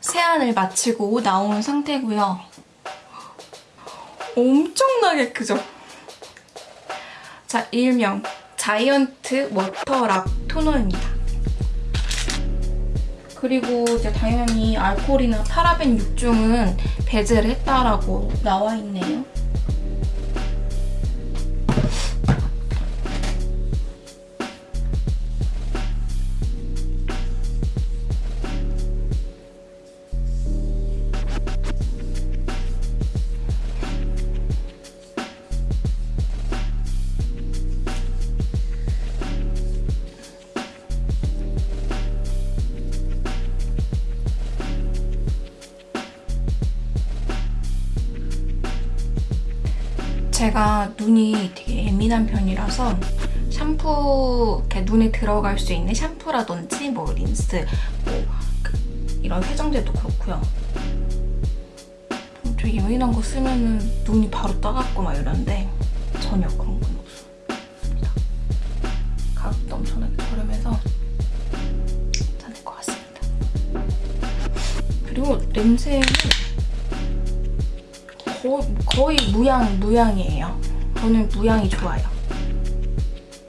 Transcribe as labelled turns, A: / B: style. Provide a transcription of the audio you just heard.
A: 세안을 마치고 나온 상태고요. 엄청나게 크죠? 자, 일명 자이언트 워터락 토너입니다. 그리고 이제 당연히 알코올이나 파라벤 6종은 배제를 했다라고 나와 있네요. 제가 눈이 되게 예민한 편이라서 샴푸 이렇게 눈에 들어갈 수 있는 샴푸라든지 뭐 린스 뭐 그, 이런 세정제도 그렇고요. 좀 되게 예민한 거 쓰면은 눈이 바로 따갑고 막 이러는데 전혀 그런 건 없습니다. 가격도 엄청나게 저렴해서 괜찮을 것 같습니다. 그리고 냄새는 거의, 무향, 무향이에요. 저는 무향이 좋아요.